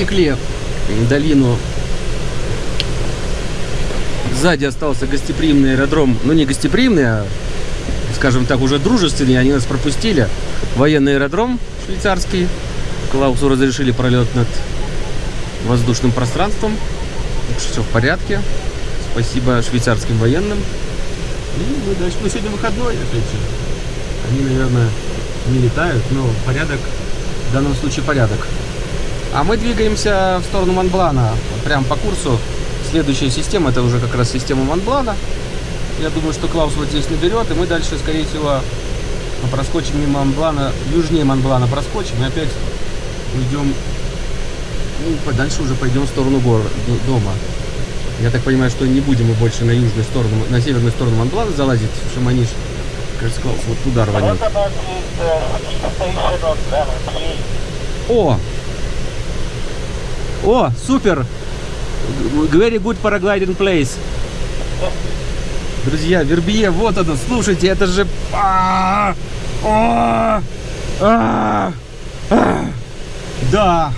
Пересекли долину. Сзади остался гостеприимный аэродром. Ну, не гостеприимный, а, скажем так, уже дружественный. Они нас пропустили. Военный аэродром швейцарский. Клаусу разрешили пролет над воздушным пространством. Все в порядке. Спасибо швейцарским военным. И мы дальше. Ну, сегодня выходной, опять же. Они, наверное, не летают, но порядок, в данном случае порядок. А мы двигаемся в сторону Монблана, прям по курсу. Следующая система, это уже как раз система Монблана. Я думаю, что Клаус вот здесь наберет, и мы дальше, скорее всего, проскочим мимо Монблана, южнее Монблана проскочим, и опять уйдем, ну, дальше уже пойдем в сторону гор, дома. Я так понимаю, что не будем мы больше на южную сторону, на северную сторону Монблана залазить в Шаманиш. Кажется, Клаус вот туда рванет. О! О, супер! Very good paragliding place. Друзья, Вербье, вот оно, слушайте, это же... А -а да,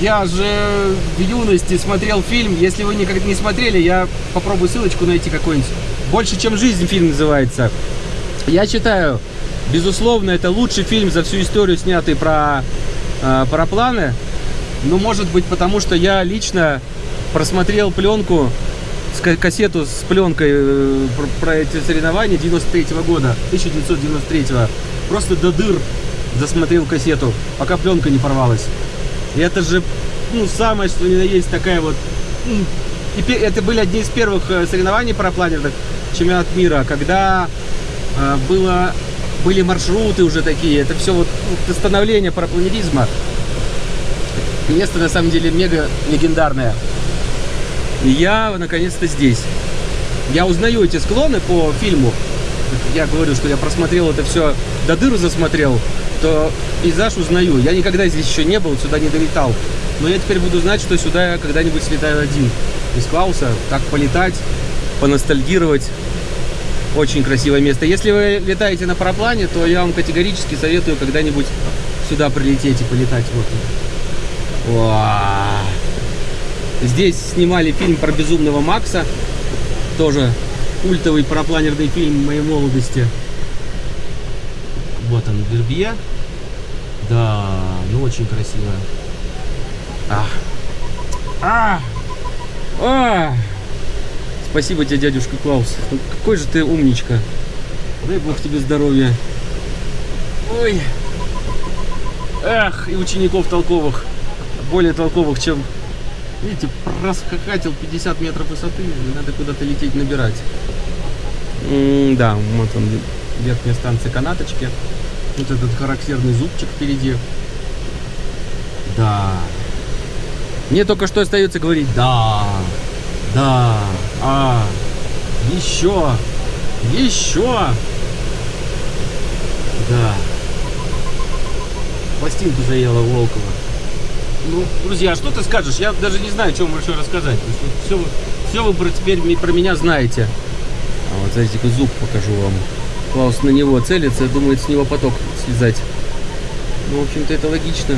я же в юности смотрел фильм, если вы никогда не смотрели, я попробую ссылочку найти какой-нибудь. «Больше, чем жизнь» фильм называется. Я считаю, безусловно, это лучший фильм за всю историю, снятый про э, парапланы. Ну, может быть, потому что я лично просмотрел пленку, кассету с пленкой э, про, эти соревнования 93 -го года, 1993 -го. Просто до дыр засмотрел кассету, пока пленка не порвалась. И это же, ну, самое, что ни на есть такая вот... И это были одни из первых э, соревнований парапланерных чемпионат мира, когда э, было, были маршруты уже такие. Это все вот становление парапланеризма. Место на самом деле мега легендарное. И я наконец-то здесь. Я узнаю эти склоны по фильму. Я говорю, что я просмотрел это все, до дыру засмотрел, то пейзаж узнаю. Я никогда здесь еще не был, сюда не долетал. Но я теперь буду знать, что сюда я когда-нибудь слетаю один. Из Клауса, так полетать, поностальгировать. Очень красивое место. Если вы летаете на параплане, то я вам категорически советую когда-нибудь сюда прилететь и полетать. Вот. Здесь снимали фильм про Безумного Макса. Тоже культовый парапланерный фильм моей молодости. Вот он, Вербье. Да, ну очень красиво. А. А. А. Спасибо тебе, дядюшка Клаус. Ну, какой же ты умничка. Дай бог тебе здоровья. Ой. Эх, и учеников толковых более толковых, чем... Видите, расхохатил 50 метров высоты, надо куда-то лететь набирать. -м да, вот он, верхняя станция канаточки. Вот этот характерный зубчик впереди. Да. Мне только что остается говорить да, да, а, еще, еще. Да. Пластинку заела Волкова. Ну, друзья, что ты скажешь? Я даже не знаю, что вам еще рассказать. Все, все вы про, теперь про меня знаете. А вот, смотрите, зуб покажу вам. Клаус на него целится, думает с него поток слезать. Ну, в общем-то, это логично.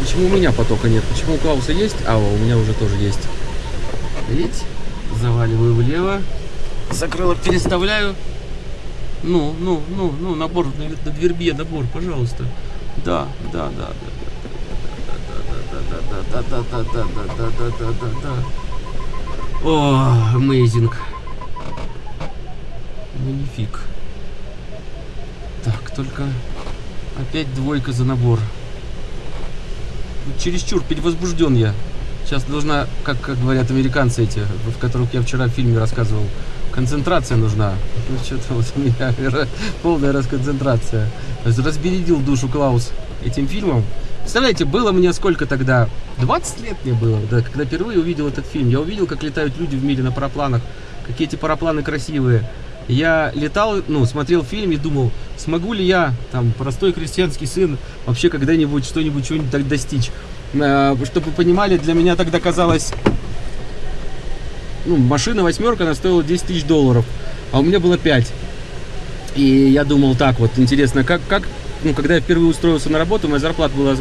Почему у меня потока нет? Почему у Клауса есть? А, у меня уже тоже есть. Видите? Заваливаю влево. Закрылок переставляю. Ну, ну, ну, ну, набор на, на двербе, набор, пожалуйста. Да, да, да, да да, да, да, да, да, да, да, да, да, да. О, amazing. Манифик. Так, только опять двойка за набор. Чересчур перевозбужден я. Сейчас должна, как, как говорят американцы эти, в которых я вчера в фильме рассказывал, концентрация нужна. Ну, что-то вот у меня полная расконцентрация. Разбередил душу Клаус этим фильмом. Представляете, было мне сколько тогда? 20 лет мне было, да, когда впервые увидел этот фильм. Я увидел, как летают люди в мире на парапланах, какие эти парапланы красивые. Я летал, ну, смотрел фильм и думал, смогу ли я, там, простой крестьянский сын, вообще когда-нибудь что-нибудь, что-нибудь так достичь. А, чтобы вы понимали, для меня тогда казалось, ну, машина восьмерка, она стоила 10 тысяч долларов, а у меня было 5. И я думал так вот, интересно, как, как ну, когда я впервые устроился на работу, моя зарплата была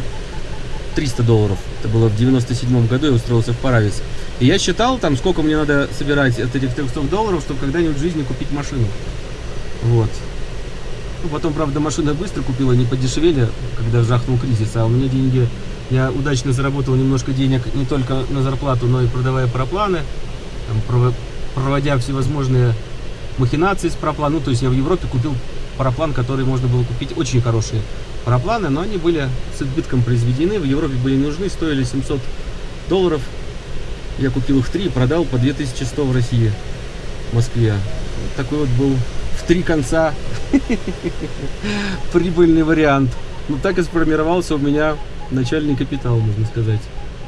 300 долларов. Это было в 97 году, я устроился в Паравис. И я считал, там, сколько мне надо собирать от этих 300 долларов, чтобы когда-нибудь в жизни купить машину. Вот. Ну, потом, правда, машина быстро купила, не подешевели, когда жахнул кризис, а у меня деньги, я удачно заработал немножко денег не только на зарплату, но и продавая пропланы, там, проводя всевозможные махинации с проплан. Ну, то есть я в Европе купил параплан, который можно было купить, очень хорошие парапланы, но они были с избытком произведены, в Европе были нужны, стоили 700 долларов. Я купил их три и продал по 2100 в России, в Москве. Вот такой вот был в три конца прибыльный вариант. Ну так и сформировался у меня начальный капитал, можно сказать.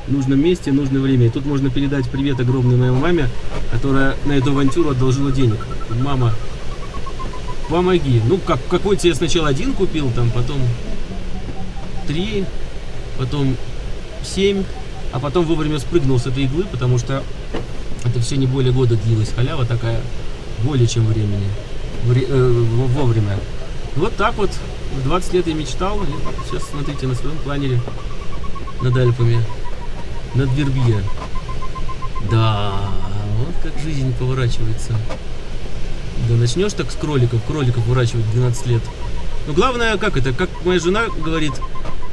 В нужном месте, в нужное время. И тут можно передать привет огромной моей маме, которая на эту авантюру одолжила денег. Мама, помоги. Ну, как, какой-то я сначала один купил, там, потом три, потом семь, а потом вовремя спрыгнул с этой иглы, потому что это все не более года длилось. Халява такая более чем времени, вре, э, вовремя. Вот так вот в 20 лет я мечтал, и сейчас смотрите на своем планере над Альпами, над Вербье. Да, вот как жизнь поворачивается. Да начнешь так с кроликов, кроликов выращивать 12 лет. Но главное, как это, как моя жена говорит,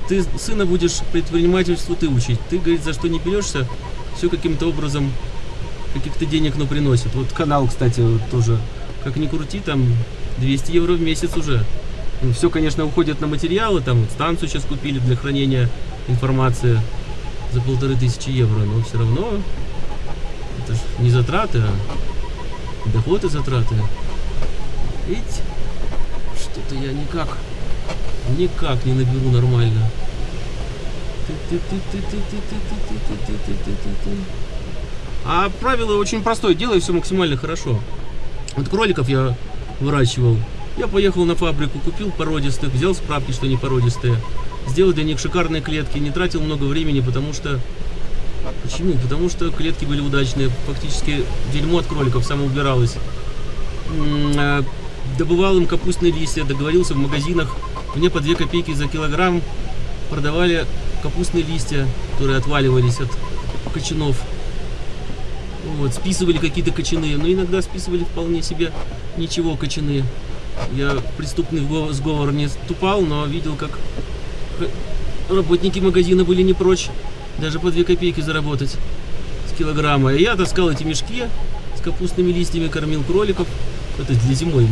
ты сына будешь предпринимательству ты учить. Ты, говорит, за что не берешься, все каким-то образом каких-то денег, но приносит. Вот канал, кстати, тоже, как ни крути, там 200 евро в месяц уже. Ну, все, конечно, уходит на материалы, там станцию сейчас купили для хранения информации за полторы тысячи евро, но все равно это же не затраты, а доходы затраты. Ведь что-то я никак, никак не наберу нормально. А правило очень простое, делай все максимально хорошо. Вот кроликов я выращивал. Я поехал на фабрику, купил породистых, взял справки, что они породистые. Сделал для них шикарные клетки, не тратил много времени, потому что Почему? Потому что клетки были удачные. Фактически дерьмо от кроликов само убиралось. А, добывал им капустные листья, договорился в магазинах. Мне по 2 копейки за килограмм продавали капустные листья, которые отваливались от кочанов. Вот, списывали какие-то кочаны, но иногда списывали вполне себе ничего кочаны. Я преступный сговор не ступал, но видел, как работники магазина были не прочь даже по 2 копейки заработать с килограмма. И я таскал эти мешки с капустными листьями, кормил кроликов. Это для зимой.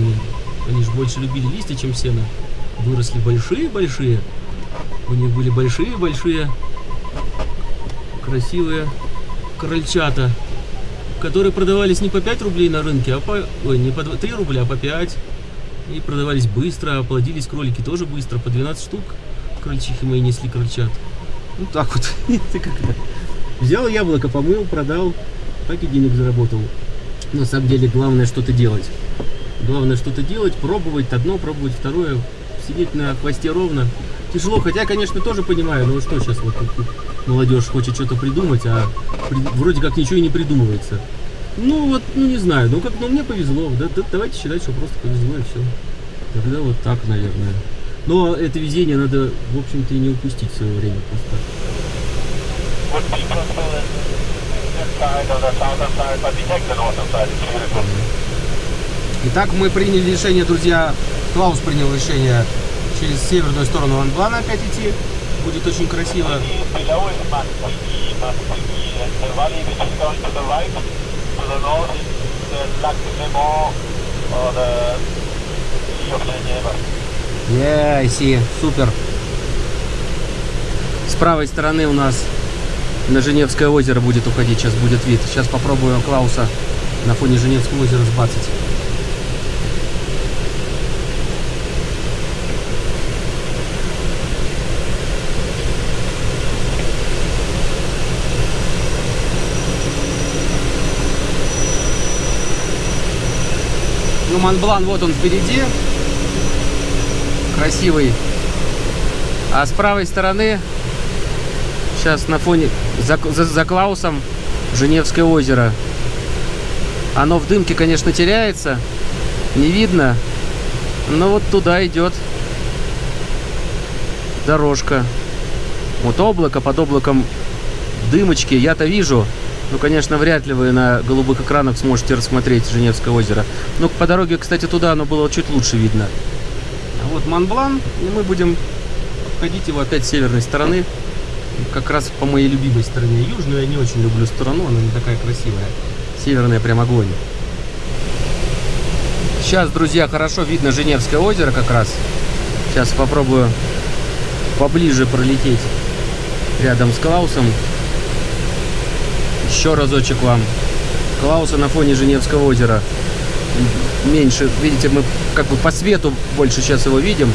Они же больше любили листья, чем сено. Выросли большие-большие. У них были большие-большие красивые крольчата, которые продавались не по 5 рублей на рынке, а по... Ой, не по 3 рубля, а по 5. И продавались быстро, оплодились кролики тоже быстро, по 12 штук. Крольчихи мои несли крольчат. Ну так вот. Взял яблоко, помыл, продал, так и денег заработал. На самом деле главное что-то делать. Главное что-то делать, пробовать одно, пробовать второе, сидеть на хвосте ровно. Тяжело, хотя, конечно, тоже понимаю, ну что сейчас вот молодежь хочет что-то придумать, а при, вроде как ничего и не придумывается. Ну вот, ну не знаю, ну как, ну мне повезло, да, да, давайте считать, что просто повезло и все. Тогда вот так, наверное. Но это везение надо, в общем-то, и не упустить в свое время просто. Итак, мы приняли решение, друзья, Клаус принял решение через северную сторону Анблана опять идти. Будет очень красиво. Yeah, I see. Супер. С правой стороны у нас на Женевское озеро будет уходить. Сейчас будет вид. Сейчас попробую Клауса на фоне Женевского озера сбацать. Ну, Монблан вот он впереди красивый. А с правой стороны, сейчас на фоне, за, за, за Клаусом, Женевское озеро. Оно в дымке, конечно, теряется, не видно, но вот туда идет дорожка. Вот облако, под облаком дымочки я-то вижу. Ну, конечно, вряд ли вы на голубых экранах сможете рассмотреть Женевское озеро. Но по дороге, кстати, туда оно было чуть лучше видно. Вот Монблан, и мы будем обходить его опять с северной стороны. Как раз по моей любимой стороне. Южную я не очень люблю сторону, она не такая красивая. Северная прям огонь. Сейчас, друзья, хорошо видно Женевское озеро как раз. Сейчас попробую поближе пролететь рядом с Клаусом. Еще разочек вам. Клауса на фоне Женевского озера. Меньше, видите, мы как бы по свету больше сейчас его видим.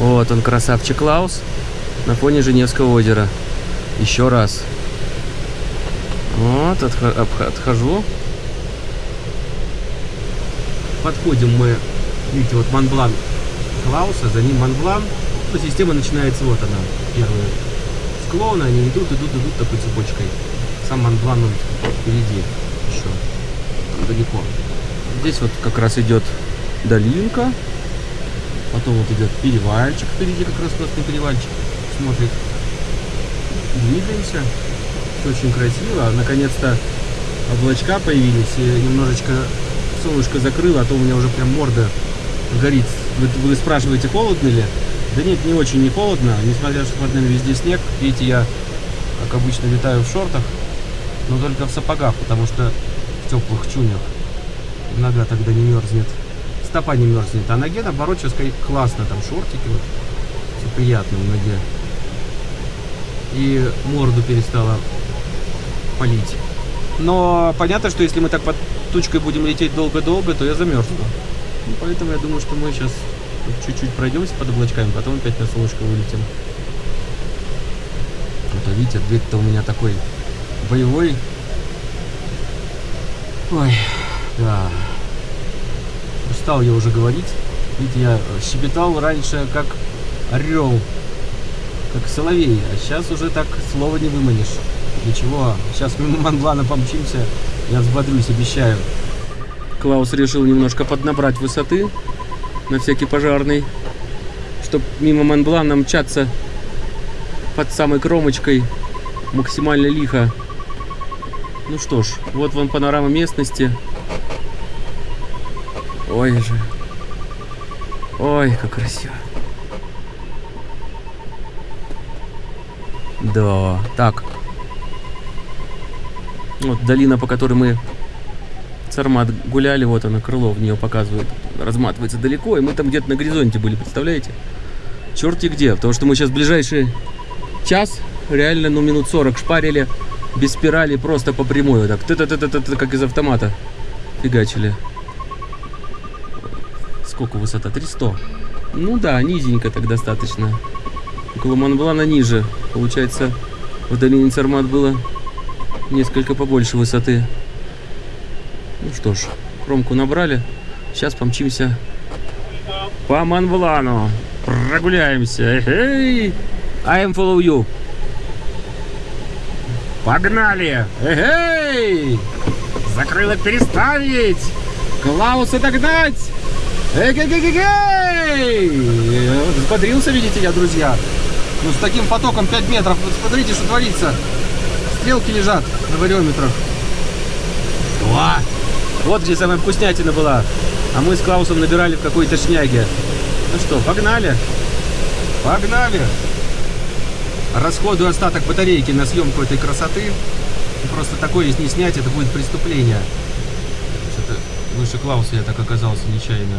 Вот он, красавчик Клаус, на фоне Женевского озера. Еще раз. Вот, отхожу. Подходим мы, видите, вот Монблан Клауса, за ним Монблан. Ну, система начинается, вот она, первые склоны, они идут, идут, идут такой цепочкой. Сам Монблан он впереди еще, далеко. Здесь вот как раз идет долинка, потом вот идет перевальчик впереди, как раз просто перевальчик смотрит. Двигаемся очень красиво. Наконец-то облачка появились, и немножечко солнышко закрыло, а то у меня уже прям морда горит. Вы, вы спрашиваете, холодно ли? Да нет, не очень не холодно, несмотря что под нами везде снег. Видите, я, как обычно, летаю в шортах, но только в сапогах, потому что в теплых чунях нога тогда не мерзнет. Стопа не мерзнет, а ноге, наоборот, сейчас классно, там шортики, вот, все приятно в ноге. И морду перестала полить. Но понятно, что если мы так под тучкой будем лететь долго-долго, то я замерзну. Ну, поэтому я думаю, что мы сейчас чуть-чуть пройдемся под облачками, потом опять на солнышко вылетим. Вот, а видите, дверь-то у меня такой боевой. Ой, да. Устал я уже говорить. Видите, я щебетал раньше как орел, как соловей, а сейчас уже так слова не выманишь. Ничего, сейчас мимо Монблана помчимся, я взбодрюсь, обещаю. Клаус решил немножко поднабрать высоты на всякий пожарный, чтобы мимо Монблана мчаться под самой кромочкой максимально лихо. Ну что ж, вот вам панорама местности. Ой же. Ой, как красиво. Да, так, вот долина, по которой мы Сармат гуляли, вот она, крыло в нее показывает, разматывается далеко, и мы там где-то на горизонте были, представляете? Черти где, потому что мы сейчас ближайший час, реально, ну, минут 40 шпарили, без спирали, просто по прямой, вот так, ты -ты -ты -ты -ты, как из автомата фигачили. Сколько высота? 300. Ну да, низенько так достаточно. Около Монблана ниже. Получается, в долине Сармат было несколько побольше высоты. Ну что ж, кромку набрали. Сейчас помчимся по Монблану. Прогуляемся. Эй, I am follow you. Погнали! Эй! Закрыло переставить! Клауса догнать! Эй, эй, эй, эй! Взбодрился, видите я, друзья. Ну, с таким потоком 5 метров. Вот смотрите, что творится стрелки лежат на вариометрах. О! Вот где самая вкуснятина была. А мы с Клаусом набирали в какой-то шняге. Ну что, погнали? Погнали! Расходую остаток батарейки на съемку этой красоты. Просто такое, если не снять, это будет преступление. Что-то выше Клауса я так оказался нечаянно.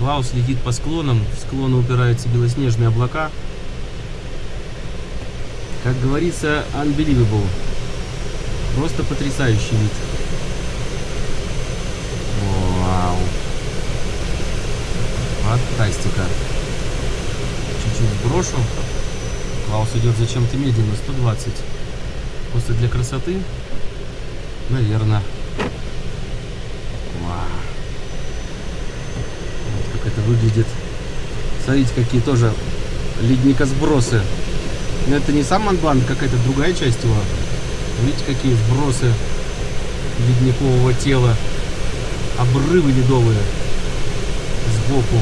Клаус летит по склонам, в склоны упираются белоснежные облака. Как говорится, unbelievable. Просто потрясающий вид. Вау. Фантастика. Чуть-чуть брошу. Клаус идет зачем-то медленно, 120. Просто для красоты? Наверное. Вау. Вот как это выглядит. Смотрите, какие тоже ледникосбросы Но это не сам Монблан, какая-то другая часть его. Видите, какие сбросы ледникового тела. Обрывы ледовые сбоку.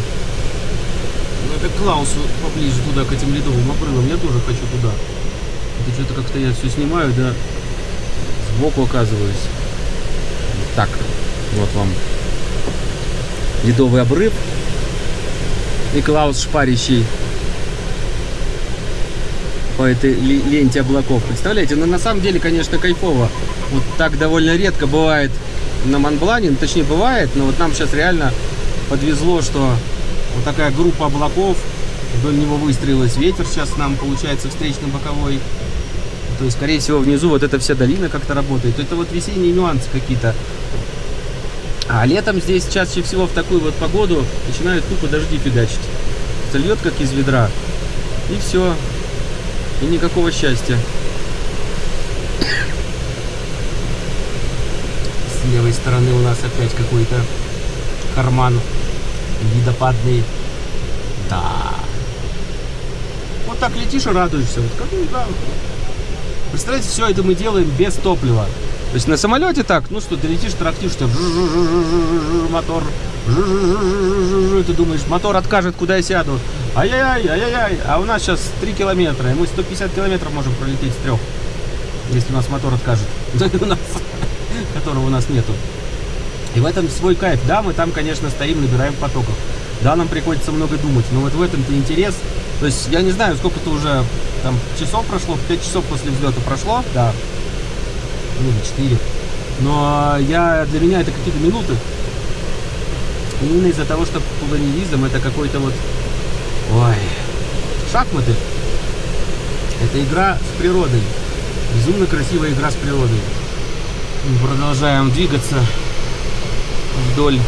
Ну это Клаусу поближе туда, к этим ледовым обрывам. Я тоже хочу туда. Это что-то как-то я все снимаю, да сбоку оказываюсь. Так, вот вам ледовый обрыв. И Клаус шпарящий по этой ленте облаков. Представляете? Но ну, на самом деле, конечно, кайфово. Вот так довольно редко бывает на Монблане. Ну, точнее, бывает, но вот нам сейчас реально подвезло, что вот такая группа облаков вдоль него выстроилась. Ветер сейчас нам получается встречный боковой. То есть, скорее всего, внизу вот эта вся долина как-то работает. Это вот весенние нюансы какие-то. А летом здесь чаще всего в такую вот погоду начинают тупо дожди фигачить. Зальет как из ведра. И все. И никакого счастья. С левой стороны у нас опять какой-то карман видопадный. Да. Вот так летишь и радуешься. Вот как, ну, да. Представляете, все это мы делаем без топлива. То есть на самолете так, ну что, ты летишь, трактишь, ты мотор, ты думаешь, мотор откажет, куда я сяду. Ай-яй-яй, ай-яй-яй. А у нас сейчас 3 километра, и мы 150 километров можем пролететь с трех, если у нас мотор откажет, которого у нас нету. И в этом свой кайф. Да, мы там, конечно, стоим, набираем потоков. Да, нам приходится много думать, но вот в этом-то интерес. То есть я не знаю, сколько-то уже там часов прошло, 5 часов после взлета прошло, да, ну, 4. Но я, для меня это какие-то минуты. Именно из-за того, что планеризм это какой-то вот, ой, шахматы. Это игра с природой. Безумно красивая игра с природой. Мы продолжаем двигаться вдоль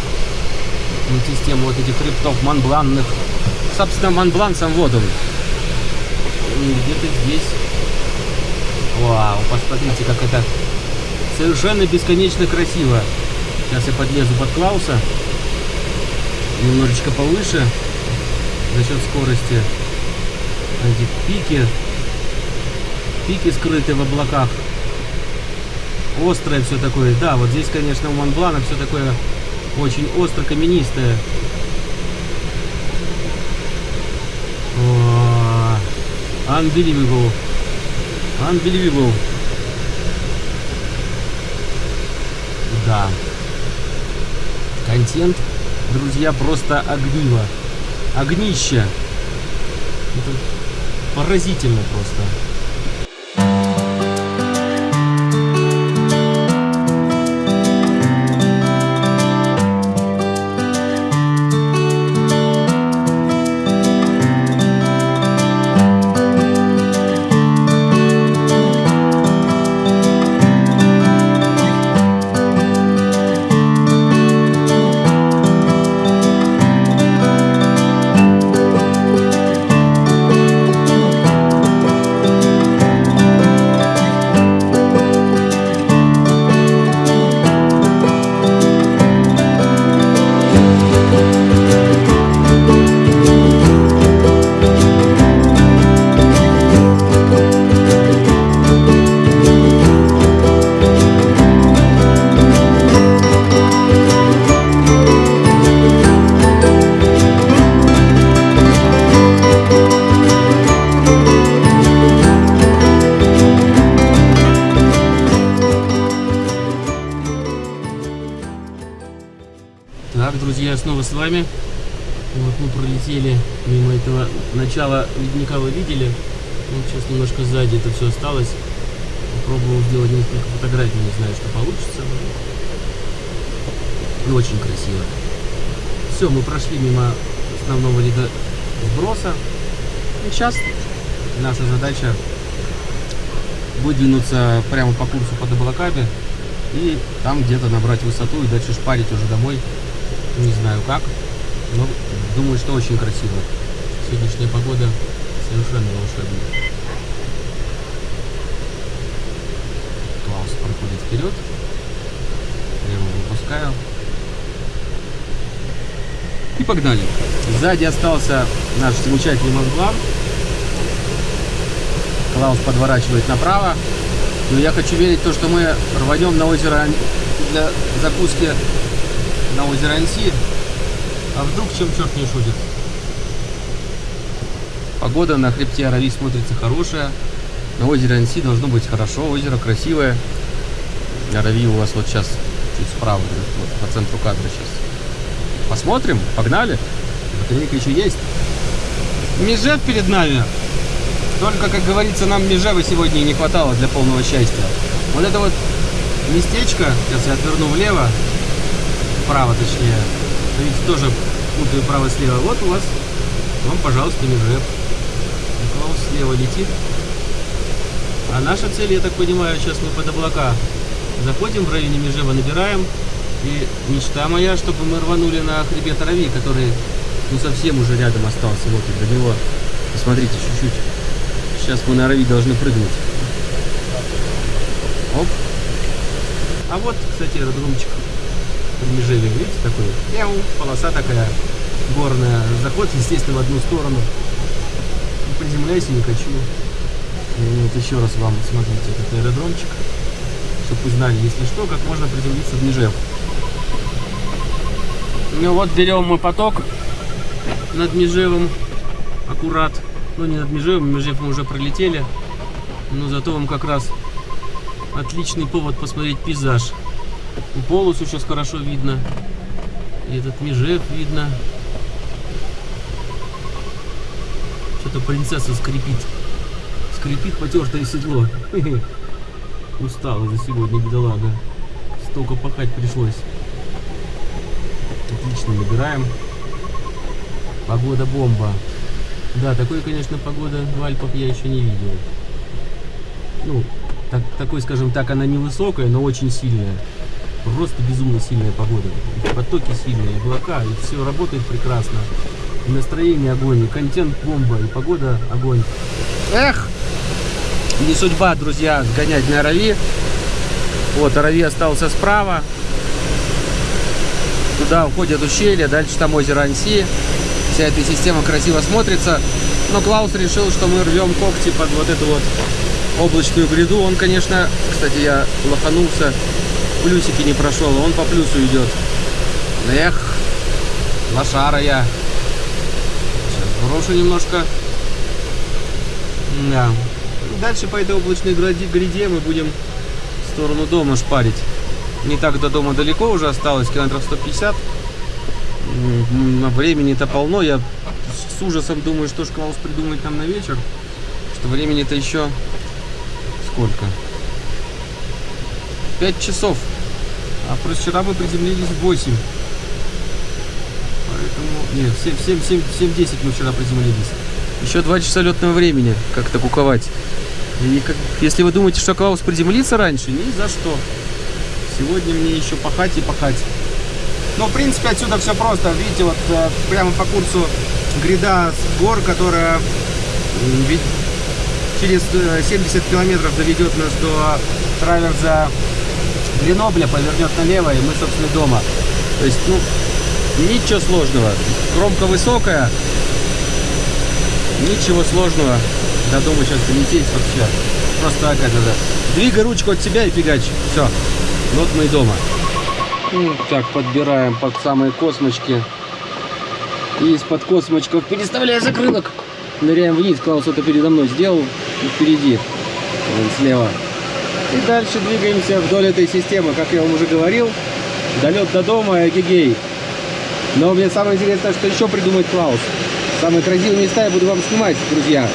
системы вот этих хребтов манбланных. Собственно, Монблан сам вот он где-то здесь. Вау, посмотрите, как это совершенно бесконечно красиво. Сейчас я подлезу под Клауса. Немножечко повыше. За счет скорости. Эти пики. Пики скрыты в облаках. Острое все такое. Да, вот здесь, конечно, у Монблана все такое очень остро каменистое. Unbelievable. Unbelievable. Да. Контент, друзья, просто огниво. Огнище. Это поразительно просто. Вами. Вот мы пролетели мимо этого начала ледника, вы видели. Вот сейчас немножко сзади это все осталось. Попробовал сделать несколько фотографий, не знаю, что получится. И очень красиво. Все, мы прошли мимо основного леда сброса. И сейчас наша задача выдвинуться прямо по курсу под облаками и там где-то набрать высоту и дальше шпарить уже домой не знаю как, но думаю, что очень красиво. Сегодняшняя погода совершенно волшебная. Клаус проходит вперед. Я его выпускаю. И погнали. Сзади остался наш замечательный Монблан. Клаус подворачивает направо. Но я хочу верить в то, что мы рванем на озеро для закуски на озеро Анси. А вдруг чем черт не шутит? Погода на хребте Арави смотрится хорошая. На озере Анси должно быть хорошо. Озеро красивое. Арави у вас вот сейчас чуть справа, вот, по центру кадра сейчас. Посмотрим, погнали. Батарейка еще есть. Межев перед нами. Только, как говорится, нам Межева сегодня не хватало для полного счастья. Вот это вот местечко, сейчас я отверну влево, вправо точнее. Видите, тоже путаю право-слева. Вот у вас, вам, пожалуйста, Межев. Клаус слева летит. А наша цель, я так понимаю, сейчас мы под облака заходим в районе Межева, набираем. И мечта моя, чтобы мы рванули на хребет Рави, который ну совсем уже рядом остался. Вот и до него. Посмотрите чуть-чуть. Сейчас мы на Рави должны прыгнуть. Оп. А вот, кстати, аэродромчик в Межеве. Видите, такой мяу, полоса такая горная. Заход, естественно, в одну сторону. Ну, Приземляйся, не хочу. И вот еще раз вам смотрите этот аэродромчик. Чтобы вы знали, если что, как можно приземлиться в Межев. Ну вот берем мы поток над Межевым. Аккурат. Ну не над Межевым, Межев мы уже пролетели. Но зато вам как раз отличный повод посмотреть пейзаж. Полосу сейчас хорошо видно. И этот Межев видно. Что-то принцесса скрипит. Скрипит потертое седло. Устала за сегодня, бедолага. Столько пахать пришлось. Отлично набираем. Погода бомба. Да, такой, конечно, погода в Альпах я еще не видел. Ну, так, такой, скажем так, она невысокая, но очень сильная. Просто безумно сильная погода. Потоки сильные, облака, и все работает прекрасно. И настроение огонь, и контент бомба, и погода огонь. Эх! Не судьба, друзья, сгонять на Арави. Вот, Арави остался справа. Туда уходит ущелье, дальше там озеро Анси. Вся эта система красиво смотрится. Но Клаус решил, что мы рвем когти под вот эту вот облачную гряду. Он, конечно, кстати, я лоханулся, плюсики не прошел, он по плюсу идет. Эх, лошара я. Сейчас брошу немножко. Да. Дальше по этой облачной гряде мы будем в сторону дома шпарить. Не так до дома далеко уже осталось, километров 150. М, Времени-то полно. Я с ужасом думаю, что ж Клаус придумает нам на вечер. Что времени-то еще сколько? 5 часов. А просто вчера мы приземлились в 8. Поэтому... Нет, в 7, 7, 7, 7, 10 мы вчера приземлились. Еще 2 часа летного времени. Как-то куковать. И как, если вы думаете, что Клаус приземлится раньше, ни за что. Сегодня мне еще пахать и пахать. Ну, в принципе, отсюда все просто. Видите, вот э, прямо по курсу гряда с гор, которая через э, 70 километров доведет нас до траверза Гренобля, повернет налево, и мы, собственно, дома. То есть, ну, ничего сложного. Кромка высокая, ничего сложного. До дома сейчас долететь вообще. Просто как это. Двигай ручку от себя и фигач. Все. Вот мы и дома. Ну, так, подбираем под самые космочки. И из-под космочков, переставляя закрылок, ныряем вниз. Клаус это передо мной сделал. И впереди. Вон слева. И дальше двигаемся вдоль этой системы. Как я вам уже говорил, долет до дома, эгегей. Но мне самое интересное, что еще придумает Клаус. Самые красивые места я буду вам снимать, друзья.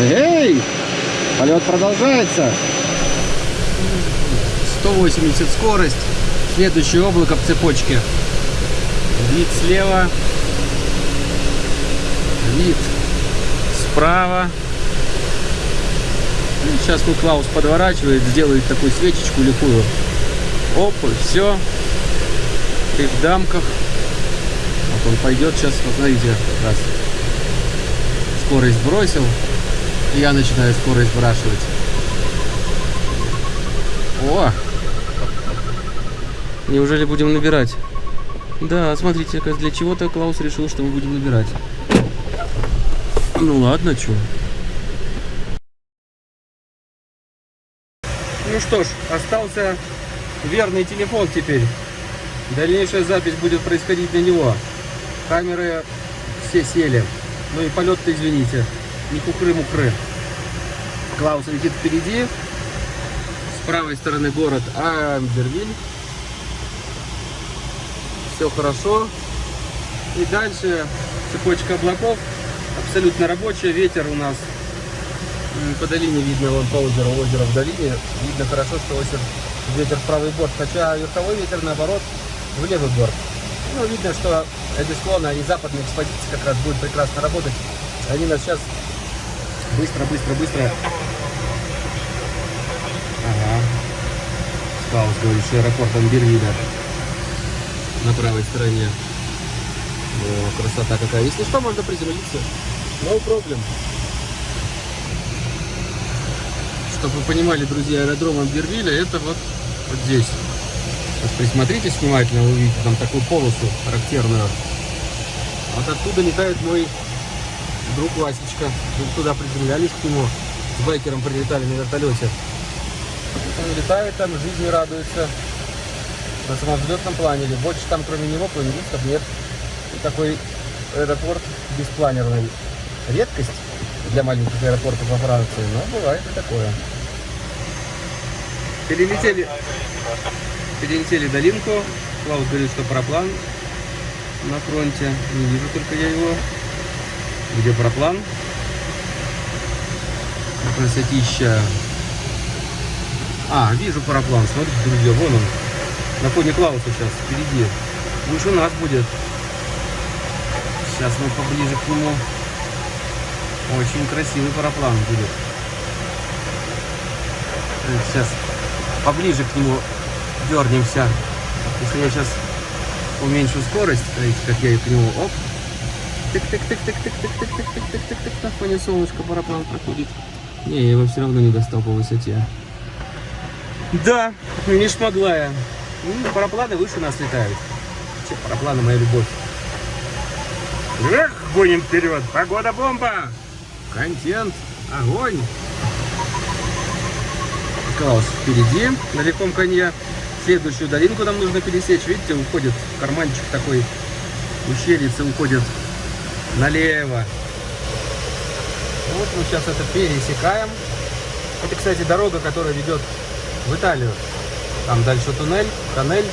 Эй! Полет продолжается. 180 скорость. Следующее облако в цепочке. Вид слева. Вид справа. Сейчас тут Клаус подворачивает, сделает такую свечечку лихую. Оп, и все. Ты в дамках. Вот он пойдет сейчас, вот смотрите, как раз скорость бросил. И я начинаю скорость сбрасывать. О! Неужели будем набирать? Да, смотрите, для чего-то Клаус решил, что мы будем набирать. Ну ладно, что. Ну что ж, остался верный телефон теперь. Дальнейшая запись будет происходить на него. Камеры все сели. Ну и полет-то, извините, не кукры-мукры. Клаус летит впереди. С правой стороны город Амбервиль. Все хорошо. И дальше цепочка облаков. Абсолютно рабочая. Ветер у нас по долине видно, вон по озеру, озеро в долине. Видно хорошо, что озеро, ветер в правый борт. Хотя верховой ветер, наоборот, в левый борт. Ну, видно, что эти склоны, они западные экспозиции как раз будут прекрасно работать. Они нас сейчас быстро, быстро, быстро. Ага. Спаус говорит, что аэропорт Амбервиля на правой стороне. О, красота какая. Если что, можно приземлиться. No problem. Чтобы вы понимали, друзья, аэродром Амбервиля это вот, вот здесь. Вот присмотритесь внимательно, вы увидите там такую полосу характерную. Вот оттуда летает мой друг Васечка. Мы туда приземлялись к нему. С байкером прилетали на вертолете. Он летает там, жизни радуется. На самолетном планере. Больше там кроме него планеристов нет. И такой аэропорт беспланерный. Редкость для маленьких аэропортов во Франции, но бывает и такое. Перелетели перелетели долинку. Клаус говорит, что параплан на фронте. Не вижу только я его. Где параплан? Красотища. А, вижу параплан. Смотрите, друзья, вон он. На фоне Клауса сейчас, впереди. Лучше у нас будет. Сейчас мы поближе к нему. Очень красивый параплан будет. Сейчас поближе к нему дернемся. Если я сейчас уменьшу скорость, смотрите, как я к нему, оп, тык-тык-тык-тык-тык-тык-тык-тык-тык-тык, на фоне солнышка параплан проходит. Не, я его все равно не достал по высоте. Да, не шмогла я. Ну, парапланы выше нас летают. Че, парапланы моя любовь. Эх, гоним вперед. Погода бомба. Контент, огонь. Клаус впереди, на легком коне. Следующую долинку нам нужно пересечь. Видите, уходит карманчик такой, ущельица уходит налево. Вот мы сейчас это пересекаем. Это, кстати, дорога, которая ведет в Италию. Там дальше туннель, тоннель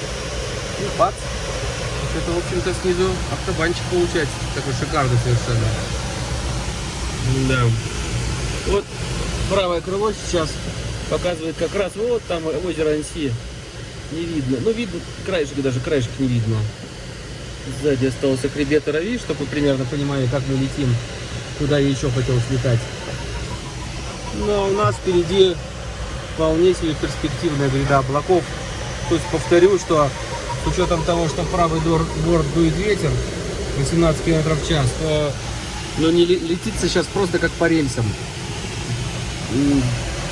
и бац. Это, в общем-то, снизу автобанчик получается. Такой шикарный совершенно. Да. Вот правое крыло сейчас показывает как раз вот там озеро Анси не видно. Ну, видно, краешек, даже краешек не видно. Сзади остался хребет Рави, чтобы вы примерно понимали, как мы летим, куда я еще хотел слетать. Но у нас впереди вполне себе перспективная гряда облаков. То есть повторю, что с учетом того, что правый борт дует ветер 18 км в час, то ну, не летится сейчас просто как по рельсам.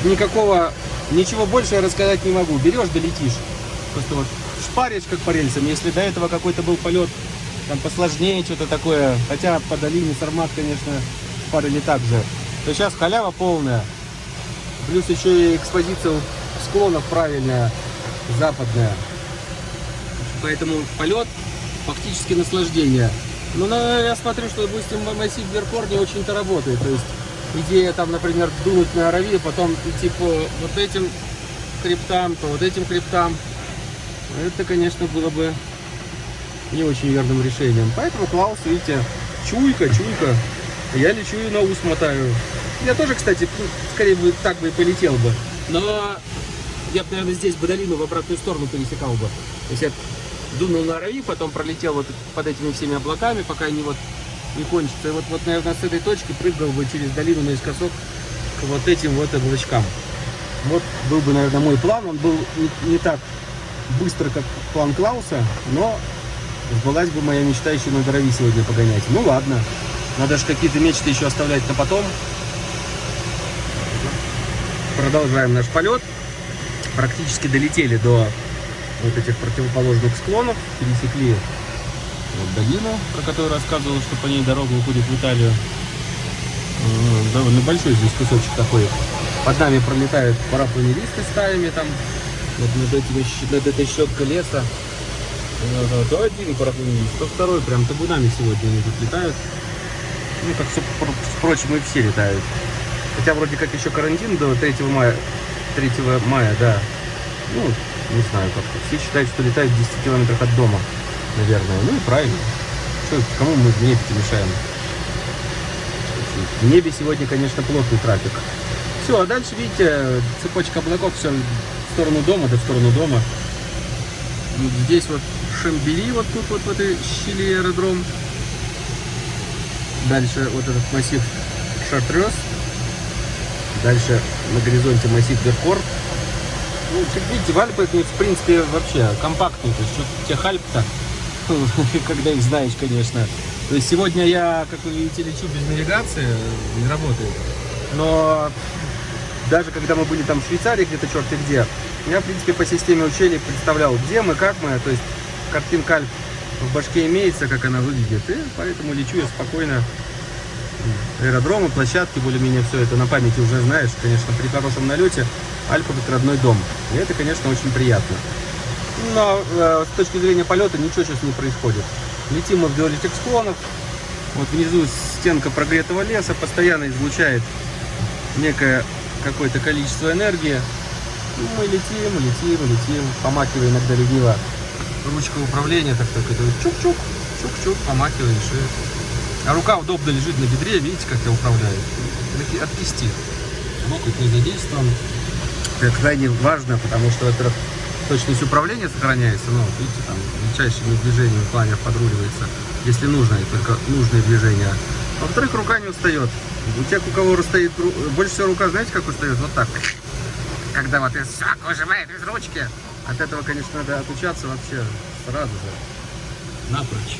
Никакого, ничего больше я рассказать не могу. Берешь, долетишь. Просто вот шпаришь как по рельсам. Если до этого какой-то был полет там посложнее, что-то такое, хотя по долине Сармат, конечно, шпарили так же, то сейчас халява полная. Плюс еще и экспозиция склонов правильная, западная. Поэтому полет фактически наслаждение. Ну, на, я смотрю, что, допустим, массив Веркор не очень-то работает. То есть идея там, например, дунуть на Аравию, потом идти по вот этим криптам, по вот этим криптам. Это, конечно, было бы не очень верным решением. Поэтому Клаус, видите, чуйка, чуйка. Я лечу и на ус мотаю. Я тоже, кстати, ну, скорее бы так бы и полетел бы. Но я бы, наверное, здесь бы долину в обратную сторону пересекал бы. То есть я дунул на Арави, потом пролетел вот под этими всеми облаками, пока они вот не кончатся. И вот, вот, наверное, с этой точки прыгал бы через долину наискосок к вот этим вот облачкам. Вот был бы, наверное, мой план. Он был не, не так быстро, как план Клауса, но сбылась бы моя мечта еще на Дорови сегодня погонять. Ну ладно, надо же какие-то мечты еще оставлять на потом. Продолжаем наш полет. Практически долетели до вот этих противоположных склонов, пересекли вот долину, про которую рассказывал, что по ней дорога уходит в Италию. Довольно большой здесь кусочек такой. Под нами пролетают парапланеристы стаями там. Вот над, этими, над этой щеткой леса. Ну, То один парапланист, то второй. Прям табунами сегодня они тут летают. Ну, как, впрочем, и все летают. Хотя вроде как еще карантин до 3 мая. 3 мая, да. Ну, не знаю как. Все считают, что летают в 10 километрах от дома, наверное. Ну и правильно. Что, кому мы в небе мешаем? В небе сегодня, конечно, плотный трафик. Все, а дальше, видите, цепочка облаков, все в сторону дома, да в сторону дома. Здесь вот Шамбери, вот тут вот в этой щели аэродром. Дальше вот этот массив Шартрез. Дальше на горизонте массив Веркор. Ну, видите, в Альпах, ну, в принципе, вообще есть, что тех Альп-то, когда их знаешь, конечно. То есть, сегодня я, как вы видите, лечу без навигации, не работает. Но даже когда мы были там в Швейцарии, где-то черт где, я, в принципе, по системе учений представлял, где мы, как мы. То есть, картинка в башке имеется, как она выглядит. И поэтому лечу я спокойно. Аэродромы, площадки, более-менее все это на памяти уже знаешь. Конечно, при хорошем налете Альпа как родной дом. И это, конечно, очень приятно. Но э, с точки зрения полета ничего сейчас не происходит. Летим мы вдоль этих склонов. Вот внизу стенка прогретого леса постоянно излучает некое какое-то количество энергии. Ну, мы летим, летим, летим, помакивая иногда лениво ручка управления, так только чук-чук, чук-чук, помакиваешь и... А рука удобно лежит на бедре, видите, как я управляю? От кисти. Локоть не задействован. Это крайне важно, потому что, во-первых, точность управления сохраняется, но, видите, там, мельчайшими движениями планер подруливается, если нужно, и только нужные движения. А во-вторых, рука не устает. У тех, у кого стоит, больше всего рука, знаете, как устает? Вот так. Когда вот из сак выжимает из ручки. От этого, конечно, надо отучаться вообще сразу же. Напрочь.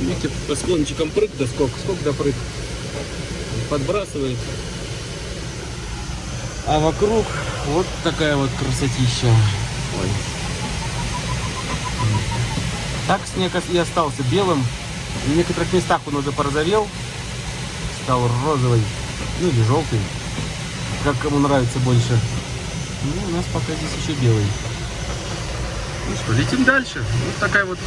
Видите, по склончикам прыг да скок, скок да прыг. Подбрасывает. А вокруг вот такая вот красотища. Ой. Так снег и остался белым. В некоторых местах он уже порозовел. Стал розовый. Ну или желтый. Как кому нравится больше. Ну, у нас пока здесь еще белый. Ну что, летим дальше. Вот такая вот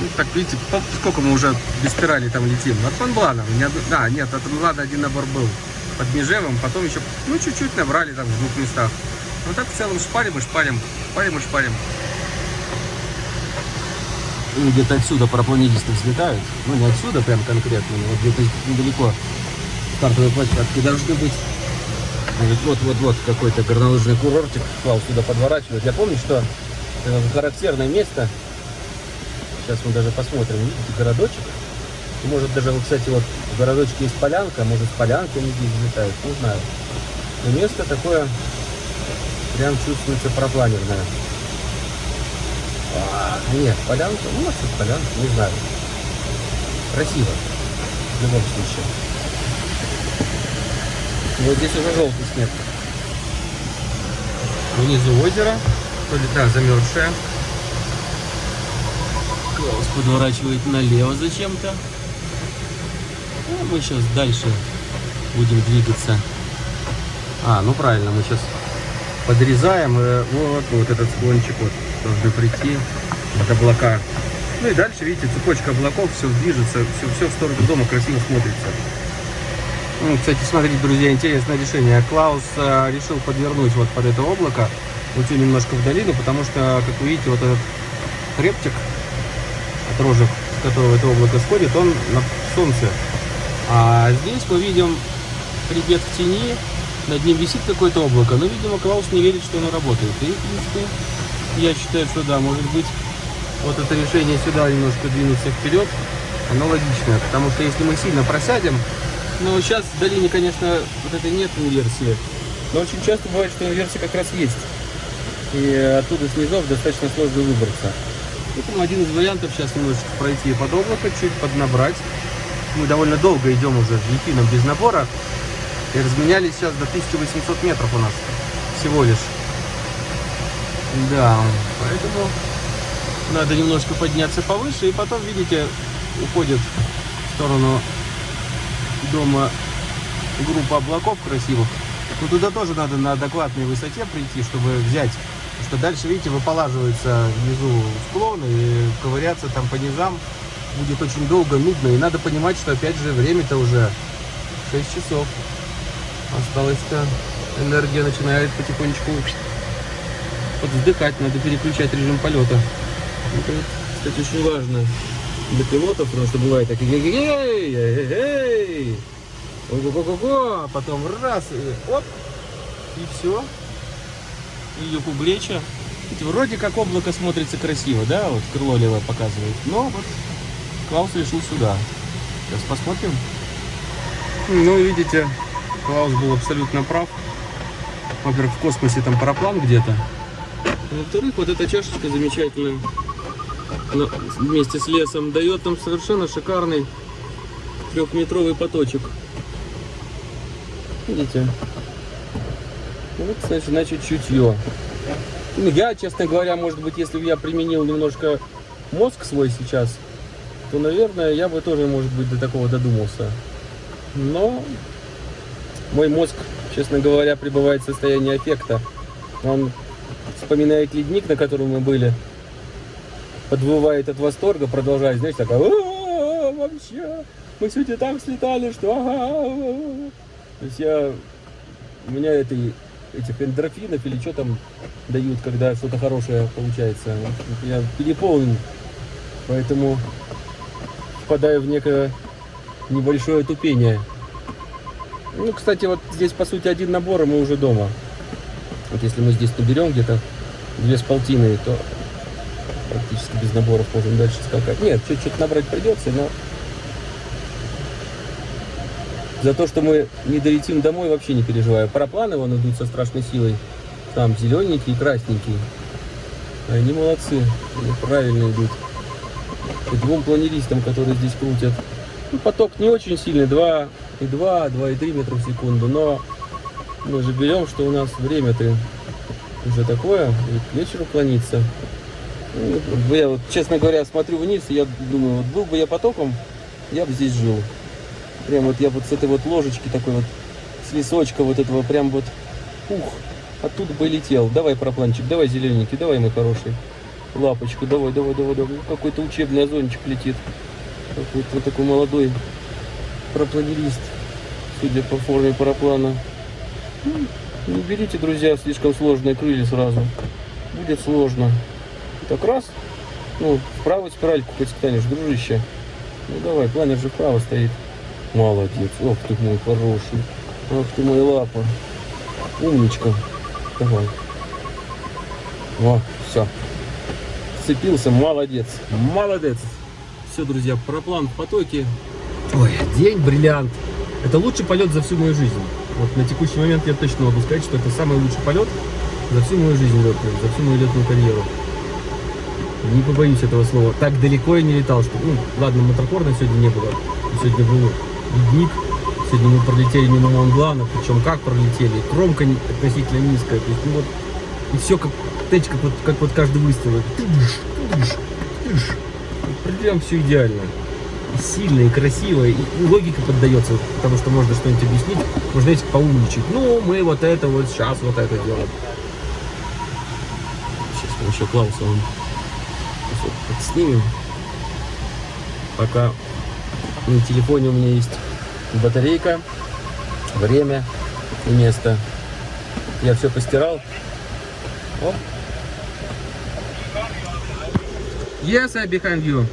ну, так, видите, сколько мы уже без спирали там летим. От Монблана. Од- Да, нет, от Монблана один набор был под Межевым. Потом еще, ну, чуть-чуть набрали там в двух местах. Ну, так в целом шпарим и шпарим. Шпарим и шпарим. Ну, Где-то отсюда парапланетисты взлетают. Ну, не отсюда прям конкретно, но вот где-то недалеко стартовой площадки должны быть. Вот-вот-вот какой-то горнолыжный курортик Клаус сюда подворачивает. Я помню, что э, характерное место Сейчас мы даже посмотрим, видите, городочек. И Может даже, вот, кстати, вот городочке есть полянка, может с полянки они здесь взлетают, не знаю. Но место такое прям чувствуется пропланерное. А, нет, полянка, ну, может, и полянка, не знаю. Красиво, в любом случае. Вот здесь уже желтый снег. Внизу озеро, то ли, да, замерзшее. Клаус подворачивает налево зачем-то. Ну, мы сейчас дальше будем двигаться. А, ну правильно, мы сейчас подрезаем. и вот, вот этот склончик вот должны прийти от облака. Ну и дальше, видите, цепочка облаков, все движется, все, все в сторону дома красиво смотрится. Ну, кстати, смотрите, друзья, интересное решение. Клаус э, решил подвернуть вот под это облако, уйти немножко в долину, потому что, как вы видите, вот этот хребтик, от рожек, с которого это облако сходит, он на солнце. А здесь мы видим хребет в тени, над ним висит какое-то облако, но, видимо, Клаус не верит, что оно работает. И, в принципе, я считаю, что да, может быть, вот это решение сюда немножко двинуться вперед, оно логичное, потому что если мы сильно просядем, ну, сейчас в долине, конечно, вот этой нет инверсии, но очень часто бывает, что инверсия как раз есть. И оттуда снизов достаточно сложно выбраться. Поэтому один из вариантов сейчас немножечко пройти под облако, чуть поднабрать. Мы довольно долго идем уже с дельфином без набора. И разменялись сейчас до 1800 метров у нас всего лишь. Да, поэтому надо немножко подняться повыше. И потом, видите, уходит в сторону дома группа облаков красивых. Ну туда тоже надо на адекватной высоте прийти, чтобы взять. Потому что дальше, видите, выполаживается внизу склон, и ковыряться там по низам будет очень долго, нудно. И надо понимать, что опять же время-то уже 6 часов. Осталось-то энергия начинает потихонечку подвздыхать, надо переключать режим полета. Это, кстати, очень важно для пилотов, потому что бывает так, эй, эй, эй, эй, ого-го-го, а потом раз, и оп, и все. Ее. Ведь вроде как облако смотрится красиво, да, вот крыло левое показывает, но вот Клаус решил сюда. Сейчас посмотрим. Ну, видите, Клаус был абсолютно прав. Во-первых, в космосе там параплан где-то. Во-вторых, вот эта чашечка замечательная она вместе с лесом дает нам совершенно шикарный трехметровый поточек. Видите? Вот, значит, значит чутье. Я, честно говоря, может быть, если бы я применил немножко мозг свой сейчас, то, наверное, я бы тоже, может быть, до такого додумался. Но мой мозг, честно говоря, пребывает в состоянии эффекта. Он вспоминает ледник, на котором мы были, подвывает от восторга, продолжает, знаешь, такая, вообще, мы сегодня так слетали, что ага. То есть я, у меня это, этих эндорфинов или что там дают, когда что-то хорошее получается. Я переполнен, поэтому впадаю в некое небольшое тупение. Ну, кстати, вот здесь, по сути, один набор, и мы уже дома. Вот если мы здесь наберем где-то две с полтиной, то практически без наборов можем дальше скакать. Нет, чуть-чуть набрать придется, но за то, что мы не долетим домой, вообще не переживаю. Парапланы вон идут со страшной силой. Там зелененькие и красненькие. Они молодцы, они правильно идут. И двум планеристам, которые здесь крутят. Ну, поток не очень сильный, 2,2, 2,3 метра в секунду, но мы же берем, что у нас время-то уже такое, к вечеру клонится. Ну, я вот, честно говоря, смотрю вниз, и я думаю, вот был бы я потоком, я бы здесь жил. Прям вот я вот с этой вот ложечки такой вот, с лесочка вот этого, прям вот, ух, оттуда бы летел. Давай, пропланчик, давай, зелененький, давай, мой хороший. Лапочку, давай, давай, давай, давай. Какой-то учебный озончик летит. Какой-то вот такой молодой пропланерист, судя по форме параплана. Ну, не берите, друзья, слишком сложные крылья сразу. Будет сложно. Так раз, ну, в правую спиральку потянешь, дружище. Ну давай, планер же вправо стоит. Молодец. Ох ты мой хороший. Ох ты мой лапа. Умничка. Давай. О, все. Сцепился, молодец. Молодец. Все, друзья, проплан в потоке. Ой, день бриллиант. Это лучший полет за всю мою жизнь. Вот на текущий момент я точно могу сказать, что это самый лучший полет за всю мою жизнь летную, за всю мою летную карьеру не побоюсь этого слова, так далеко я не летал, что, ну, ладно, мотокорна сегодня не было, сегодня был ледник, сегодня мы пролетели мимо Монблана, причем как пролетели, кромка относительно низкая, то есть, ну вот, и все как, знаете, как вот, как вот каждый выстрел, прям все идеально, и сильно, и красиво, и, логика поддается, потому что можно что-нибудь объяснить, можно, знаете, поумничать, ну, мы вот это вот сейчас вот это делаем. Сейчас мы еще Клауса он снимем. Пока на телефоне у меня есть батарейка, время и место. Я все постирал. Оп. Yes, I behind you.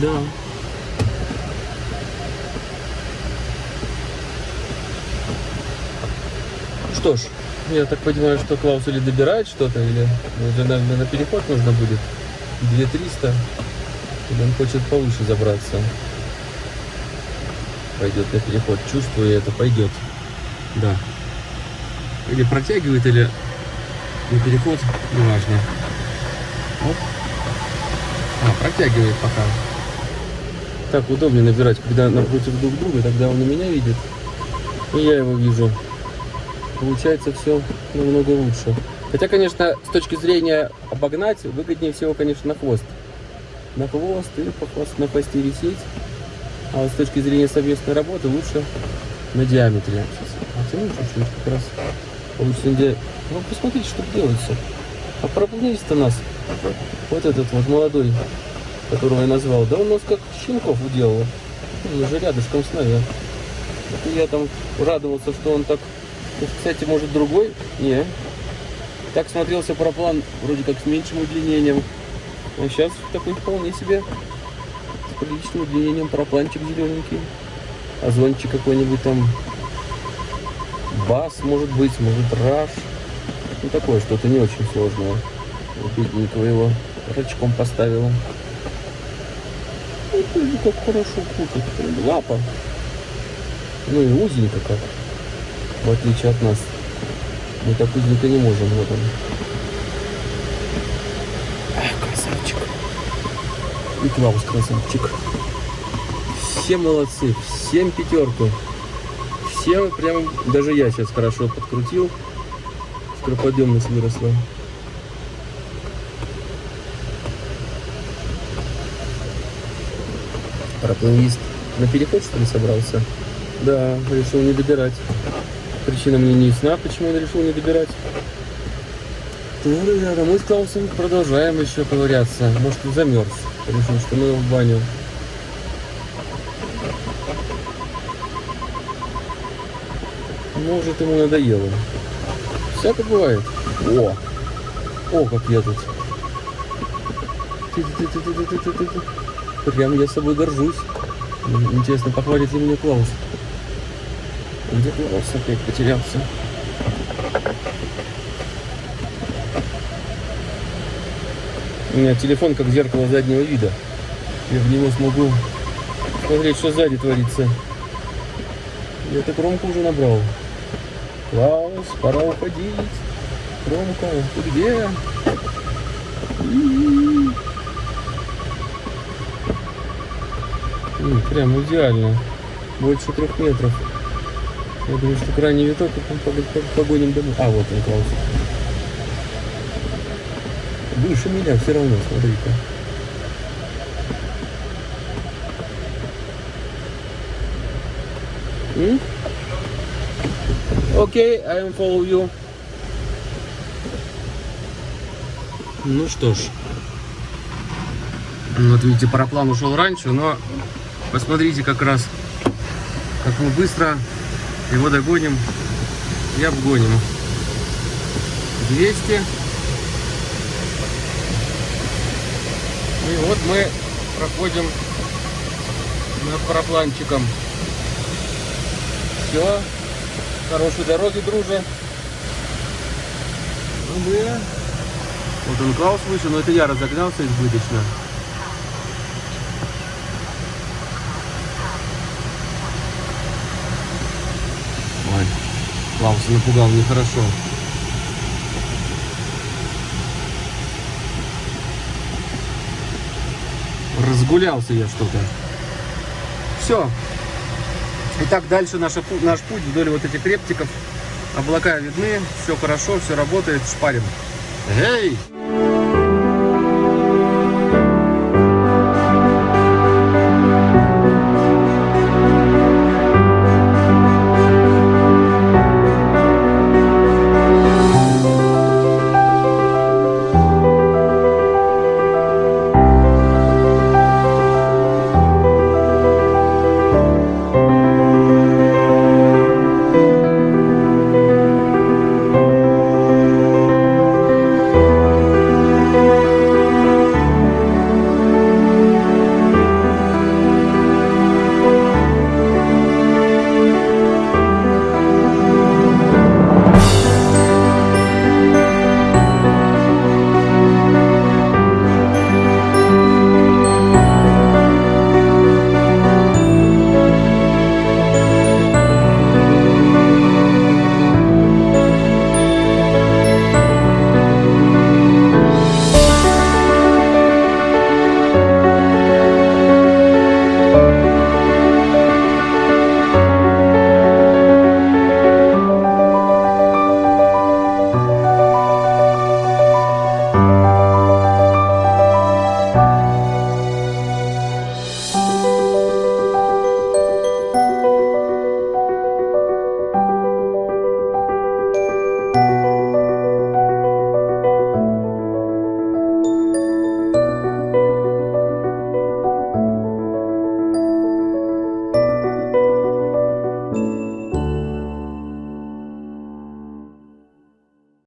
Да. Что ж, я так понимаю, что Клаус или добирает что-то, или уже, наверное, на переход нужно будет 2300. Или он хочет повыше забраться. Пойдет на переход. Чувствую, это пойдет. Да. Или протягивает, или на переход. Неважно. Оп. А, протягивает пока. Так удобнее набирать, когда напротив друг друга, тогда он и меня видит. И я его вижу получается все намного лучше. Хотя, конечно, с точки зрения обогнать, выгоднее всего, конечно, на хвост. На хвост и по хвост, на хвосте висеть. А вот с точки зрения совместной работы лучше на диаметре. Потяну чуть-чуть как раз. Где... Ну, посмотрите, что делается. А проплынист-то нас, вот этот вот молодой, которого я назвал, да он нас как щенков уделал. Он же рядышком с нами. И я там радовался, что он так... Ну, Кстати, может другой? Не. Так смотрелся параплан вроде как с меньшим удлинением. А сейчас такой вполне себе с приличным удлинением парапланчик зелененький. Озончик какой-нибудь там. Бас может быть, может раш. Ну такое что-то не очень сложное. Бедненького его рачком поставила. Ну, смотри, как хорошо крутит. Лапа. Ну и узенько как. В отличие от нас. Мы так узенько не можем. Вот он. Эх, красавчик. И Клаус красавчик. Все молодцы, всем пятерку. Все прям, даже я сейчас хорошо подкрутил. Скороподъемность выросла. Парапланист на переход что ли собрался? Да, решил не добирать. Причина мне не ясна, почему он решил не добирать. Ну, ребята, мы с Клаусом продолжаем еще ковыряться. Может, он замерз. Решил, что мы его в баню. Может, ему надоело. Всяко бывает. О! О, как я тут. Прям я собой горжусь. Интересно, похвалит ли меня Клаус? Где Клаус опять потерялся? У меня телефон как зеркало заднего вида. Я в него смогу смотреть, что сзади творится. Я так громко уже набрал. Клаус, пора уходить. Громко, ты где? Прям идеально. Больше трех метров. Я думаю, что крайний виток пог- пог- погоним домой. А, вот он, Клаус. Выше меня все равно, смотри-ка. М? Окей, I am follow you. Ну что ж. Ну, Вот видите, параплан ушел раньше, но посмотрите как раз, как мы быстро его догоним и обгоним. 200. И вот мы проходим над парапланчиком. Все. Хорошей дороги, друже. Ну. Вот он Клаус выше, но это я разогнался избыточно. Ой, Клауса напугал нехорошо. Разгулялся я что-то. Все. Итак, дальше наша наш путь вдоль вот этих рептиков. Облака видны, все хорошо, все работает, шпарим. Эй!